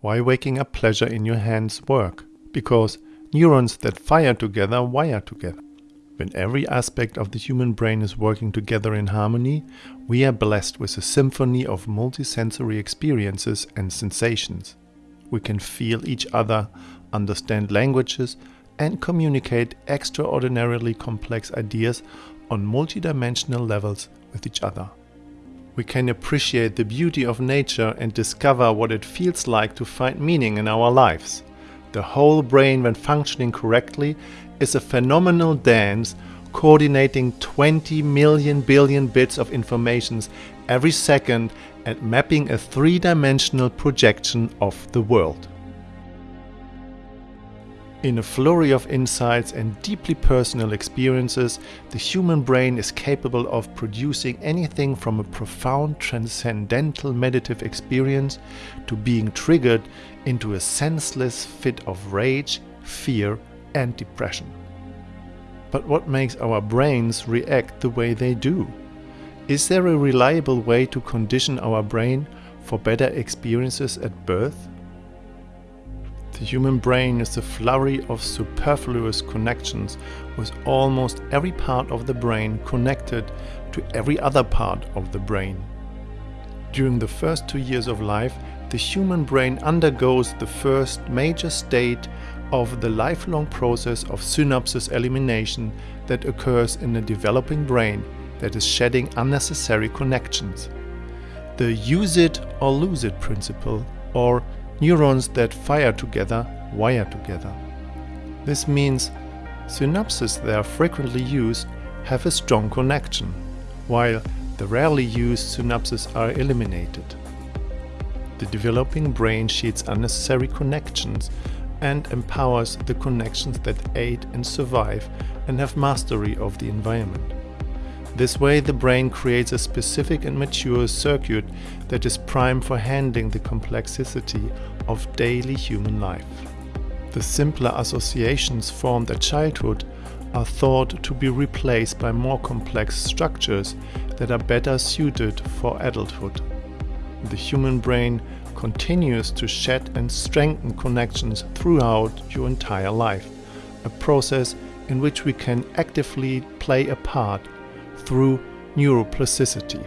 Why waking up pleasure in your hands work? Because neurons that fire together wire together. When every aspect of the human brain is working together in harmony, we are blessed with a symphony of multisensory experiences and sensations. We can feel each other, understand languages, and communicate extraordinarily complex ideas on multidimensional levels with each other. We can appreciate the beauty of nature and discover what it feels like to find meaning in our lives. The whole brain, when functioning correctly, is a phenomenal dance coordinating 20 million billion bits of information every second and mapping a three-dimensional projection of the world. In a flurry of insights and deeply personal experiences, the human brain is capable of producing anything from a profound transcendental meditative experience to being triggered into a senseless fit of rage, fear and depression. But what makes our brains react the way they do? Is there a reliable way to condition our brain for better experiences at birth? The human brain is a flurry of superfluous connections with almost every part of the brain connected to every other part of the brain. During the first two years of life, the human brain undergoes the first major state of the lifelong process of synapses elimination that occurs in a developing brain that is shedding unnecessary connections. The use it or lose it principle, or neurons that fire together wire together. This means synapses that are frequently used have a strong connection, while the rarely used synapses are eliminated. The developing brain sheds unnecessary connections and empowers the connections that aid and survive and have mastery of the environment. This way the brain creates a specific and mature circuit that is primed for handling the complexity of daily human life. The simpler associations formed at childhood are thought to be replaced by more complex structures that are better suited for adulthood. The human brain continues to shed and strengthen connections throughout your entire life, a process in which we can actively play a part through neuroplasticity.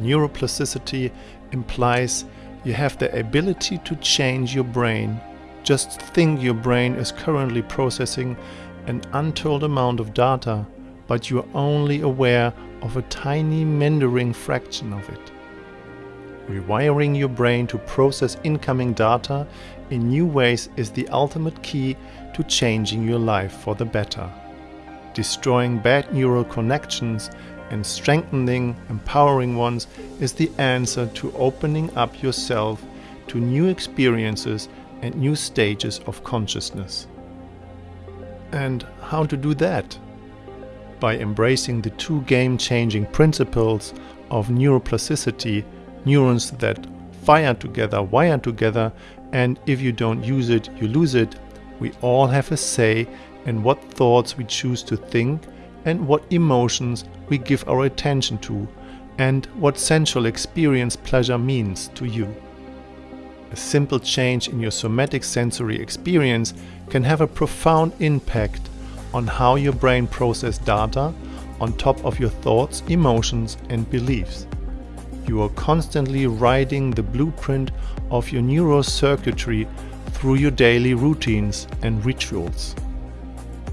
Neuroplasticity implies you have the ability to change your brain. Just think your brain is currently processing an untold amount of data, but you are only aware of a tiny meandering fraction of it. Rewiring your brain to process incoming data in new ways is the ultimate key to changing your life for the better. Destroying bad neural connections and strengthening, empowering ones is the answer to opening up yourself to new experiences and new stages of consciousness. And how to do that? By embracing the two game-changing principles of neuroplasticity neurons that fire together, wire together, and if you don't use it, you lose it. We all have a say in what thoughts we choose to think and what emotions we give our attention to and what sensual experience pleasure means to you. A simple change in your somatic sensory experience can have a profound impact on how your brain processes data on top of your thoughts, emotions and beliefs you are constantly writing the blueprint of your neurocircuitry through your daily routines and rituals.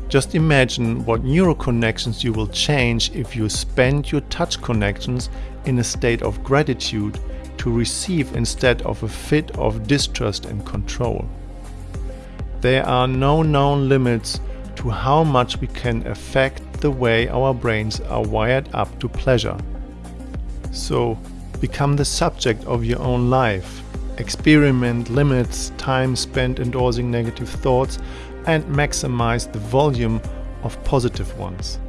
Just imagine what neural connections you will change if you spend your touch connections in a state of gratitude to receive instead of a fit of distrust and control. There are no known limits to how much we can affect the way our brains are wired up to pleasure. So Become the subject of your own life. Experiment limits time spent endorsing negative thoughts and maximize the volume of positive ones.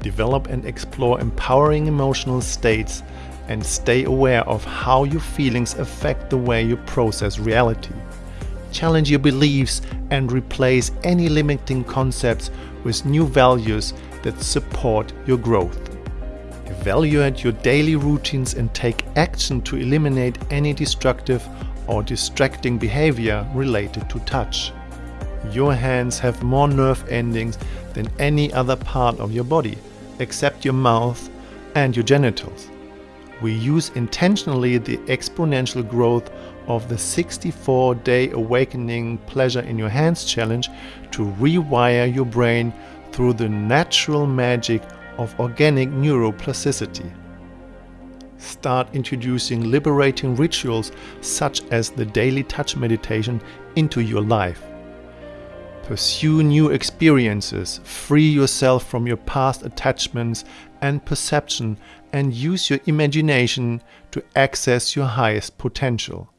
Develop and explore empowering emotional states and stay aware of how your feelings affect the way you process reality. Challenge your beliefs and replace any limiting concepts with new values that support your growth. Evaluate your daily routines and take action to eliminate any destructive or distracting behavior related to touch. Your hands have more nerve endings than any other part of your body, except your mouth and your genitals. We use intentionally the exponential growth of the 64 day awakening pleasure in your hands challenge to rewire your brain through the natural magic of organic neuroplasticity. Start introducing liberating rituals such as the daily touch meditation into your life. Pursue new experiences, free yourself from your past attachments and perception, and use your imagination to access your highest potential.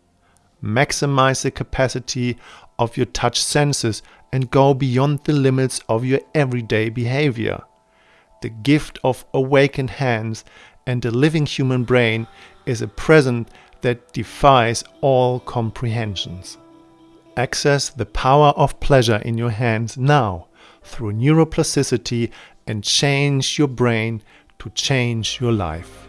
Maximize the capacity of your touch senses and go beyond the limits of your everyday behavior. The gift of awakened hands and a living human brain is a present that defies all comprehensions. Access the power of pleasure in your hands now through neuroplasticity and change your brain to change your life.